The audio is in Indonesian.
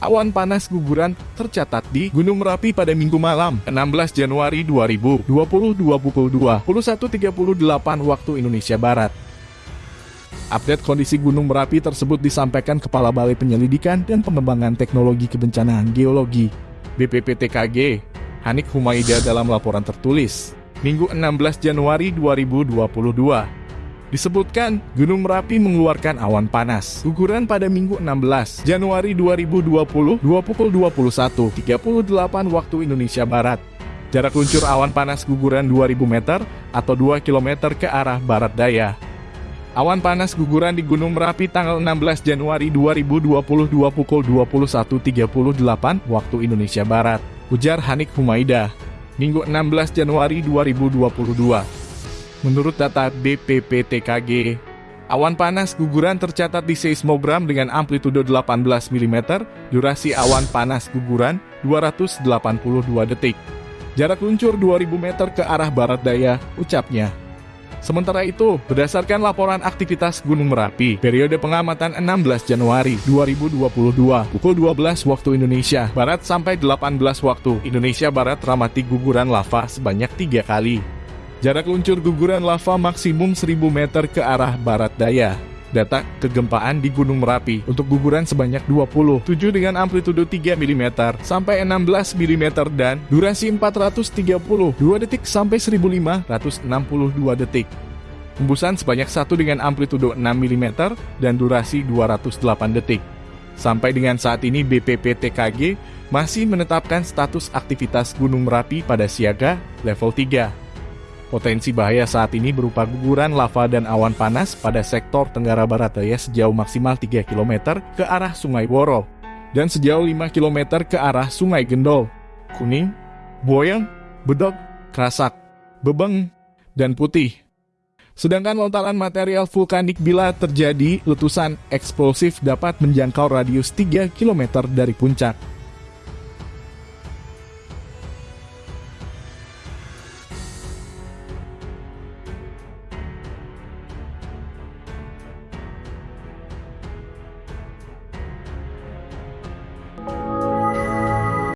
Awan panas guguran tercatat di Gunung Merapi pada Minggu malam, 16 Januari 2022 pukul 21.38 waktu Indonesia Barat. Update kondisi Gunung Merapi tersebut disampaikan Kepala Balai Penyelidikan dan Pengembangan Teknologi Kebencanaan Geologi BPPTKG, Hanik Humaida dalam laporan tertulis, Minggu 16 Januari 2022. Disebutkan, Gunung Merapi mengeluarkan awan panas. Guguran pada Minggu 16 Januari 2020, 2 pukul 21.38 waktu Indonesia Barat. Jarak luncur awan panas guguran 2000 meter atau 2 km ke arah barat daya. Awan panas guguran di Gunung Merapi tanggal 16 Januari 2022 pukul 21.38 waktu Indonesia Barat. Ujar Hanik Humaida. Minggu 16 Januari 2022. Menurut data BPPTKG, awan panas guguran tercatat di seismogram dengan amplitudo 18 mm, durasi awan panas guguran 282 detik. Jarak luncur 2000 meter ke arah barat daya, ucapnya. Sementara itu, berdasarkan laporan aktivitas Gunung Merapi, periode pengamatan 16 Januari 2022, pukul 12 waktu Indonesia Barat sampai 18 waktu Indonesia Barat ramati guguran lava sebanyak tiga kali. Jarak luncur guguran lava maksimum 1000 meter ke arah barat daya. Data kegempaan di Gunung Merapi untuk guguran sebanyak 27 dengan amplitudo 3 mm sampai 16 mm dan durasi 432 detik sampai 1562 detik. Hembusan sebanyak satu dengan amplitudo 6 mm dan durasi 208 detik. Sampai dengan saat ini BPPTKG masih menetapkan status aktivitas Gunung Merapi pada siaga level 3. Potensi bahaya saat ini berupa guguran lava dan awan panas pada sektor Tenggara Barat Daya sejauh maksimal 3 km ke arah Sungai Woro dan sejauh 5 km ke arah Sungai Gendol, Kuning, Boyang, Bedok, Krasak, Bebeng, dan Putih. Sedangkan lontaran material vulkanik bila terjadi letusan eksplosif dapat menjangkau radius 3 km dari puncak.